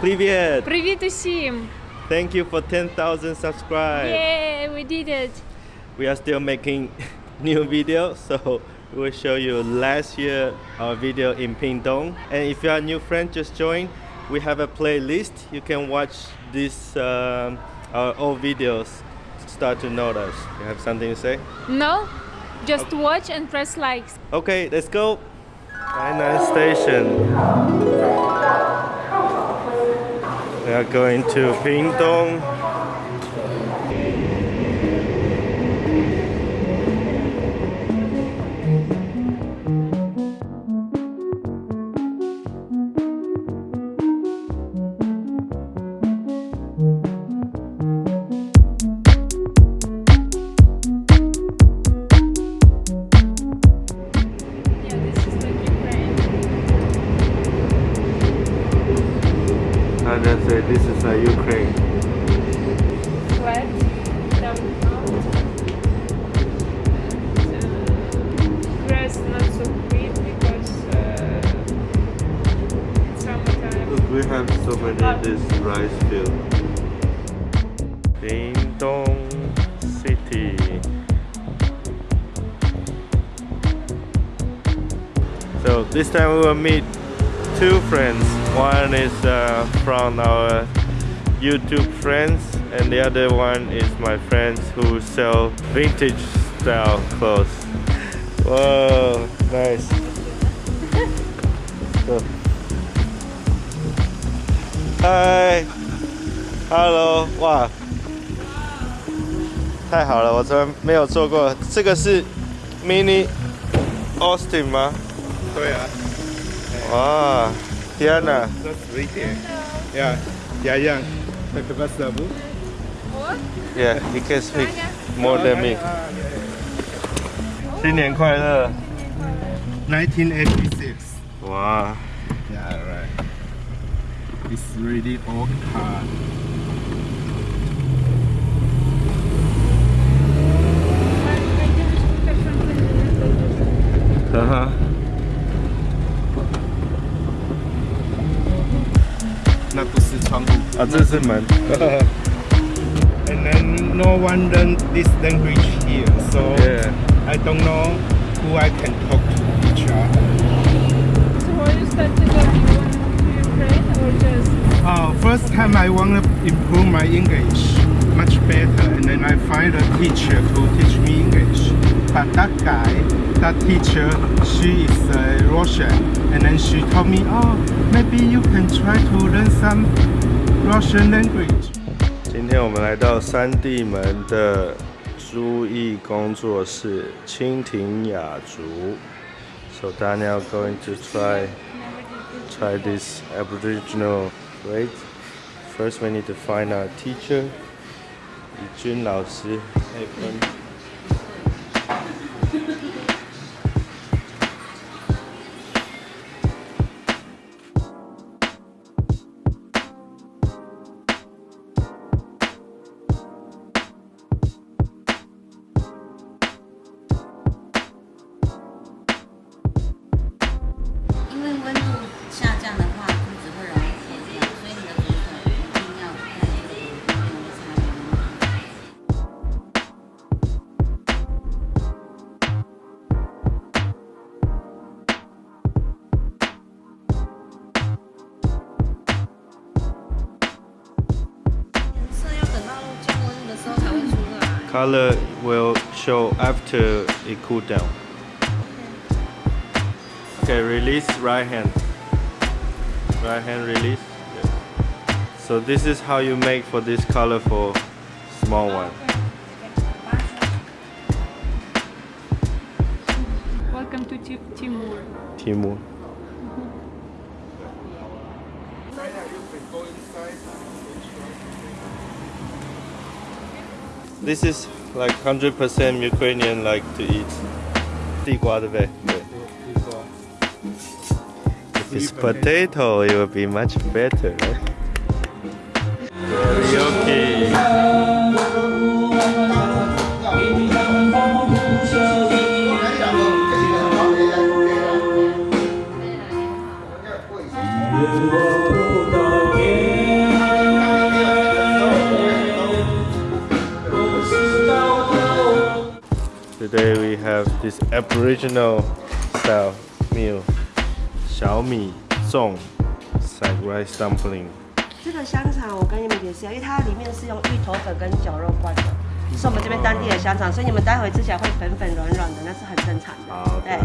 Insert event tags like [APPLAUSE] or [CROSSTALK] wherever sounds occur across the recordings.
Привет! Привіт усім! Thank you for 10,000 subscribers. Yeah, we did it! We are still making [LAUGHS] new videos, so we will show you last year our video in Pingdong. And if you are a new friend, just join. We have a playlist. You can watch this um, our old videos. Start to know us. You have something to say? No? Just watch and press likes. Okay, let's go. Tainan Station. We are going to Pingdong. And say this is a Ukraine. Flat, down out. grass not so green because uh, it's summertime. Look, we have so many of this rice field. Pingdong City. So this time we will meet two friends. One is uh, from our YouTube friends, and the other one is my friends who sell vintage style clothes. Whoa, nice. So, 嗨，Hello，哇，太好了，我从来没有做过。这个是 Mini Austin 吗？对啊， 哇，天哪！这十一点，呀，家样，那个巴萨布， What? Yeah, he can speak more than me. 新年快乐！ 1986. 哇， Yeah, right. It's really old car. 哈哈， 那[LAUGHS] 不是窗户。啊，这是门。 And then no one learn this language here, so Yeah. I don't know who I can talk to each other. So why you started up you want to Ukraine or just Uh, first time I want to improve my English much better, and then I find a teacher to teach me English. But that guy, that teacher, she is uh, Russian, and then she told me, oh, maybe you can try to learn some Russian language. 今天我们来到三地门的租艺工作室蜻蜓雅竹。So Daniel going to try try this Aboriginal braid. First, we need to find our teacher. 李军老师。Hey, Color will show after it cool down. Okay, release right hand. Right hand release. So this is how you make for this colorful small oh, one. Welcome to Ti- Timur. Timur. This is like 100% Ukrainian like to eat. 地瓜对不对？对。If it's potato, it will be much better, right? this Aboriginal style meal 小米粽 side rice dumpling。这个香肠我跟你们解释一下，因为它里面是用芋头粉跟绞肉灌的，是我们这边当地的香肠，所以你们待会吃起来会粉粉软软的，那是很正常的。好对。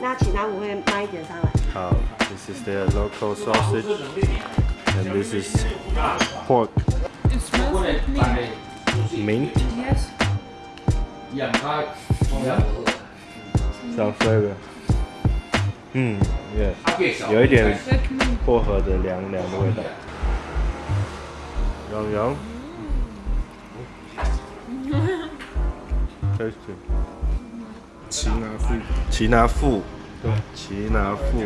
那请他们会慢一点上来。好，this is their local sausage and this is pork It smells like mint. mint Yes. Some flavor。嗯，yeah，有一点薄荷的凉凉的味道。洋洋，tasty。奇拿富，奇拿富，对，奇拿富，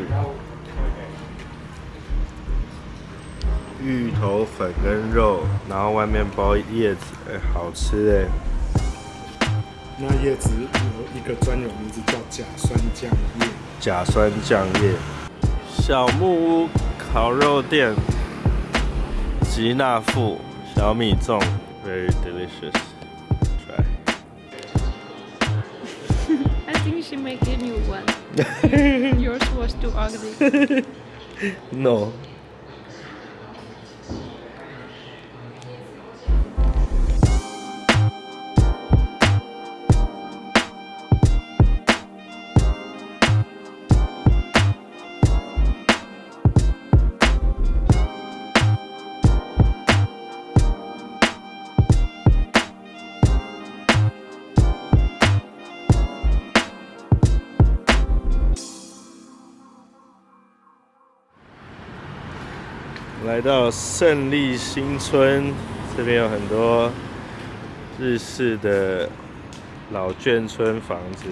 芋头粉跟肉，然后外面包叶子，哎、好吃哎，那叶子有一个专有名字叫甲酸酱叶。甲酸酱叶。小木屋烤肉店，吉纳富小米粽，very delicious。Try。I think she make a new one. Yours was too ugly. No。来到胜利新村，这边有很多日式的老眷村房子。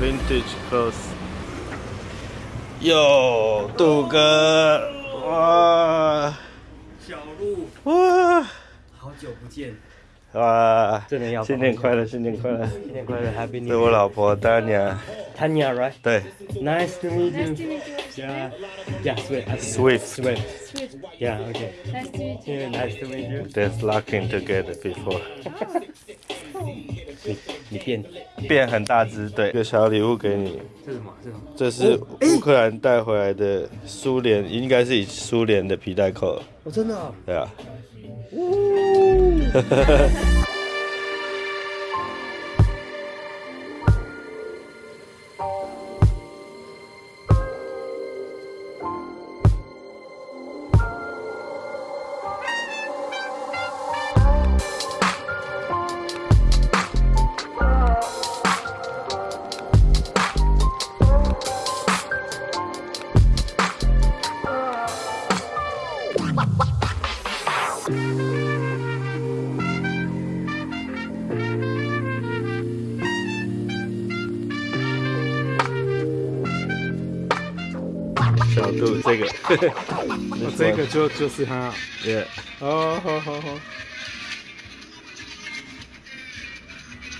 Vintage Clothes。哟，杜哥，哇，小鹿，哇，好久不见，哇，真的要新年快乐，新年快乐！新年快乐，Happy 是 New 我 Year。老婆丹雅， Tanya, right? 对 Nice to meet Nice to you. meet you. Yeah, yeah, sweet. Swift. Swift. Sweet. Yeah, okay. Nice to meet you. Yeah, nice to meet you. There's locking together before， 你你变，变很大只，对，一个小礼物给你，这是什么？这是什么？这是乌克兰带回来的苏联，应该是以苏联的皮带扣，哦，真的哦。对啊。小杜这个，哦，[LAUGHS] 这个就就是它。，yeah，哦，好好好。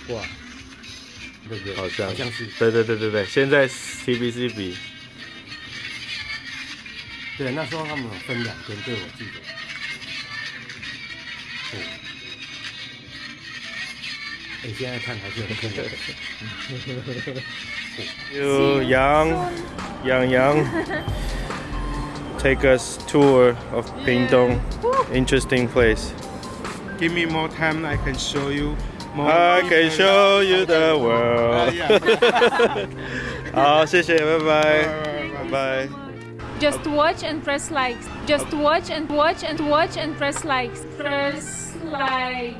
哇，对不对？好像好像是。对对对对对，现在 TBC 比对，那时候他们有分两边，对我记得。对。哎，现在看还是很酷的。[LAUGHS] 有杨杨杨 [LAUGHS] take us tour of Pingdong, interesting place. Give me more time, I can show you more. I can show you the 啊 world. 呀[LAUGHS] 好，谢谢，拜拜，拜拜。 Just watch and press likes. Just watch and watch and watch and press likes. Press likes.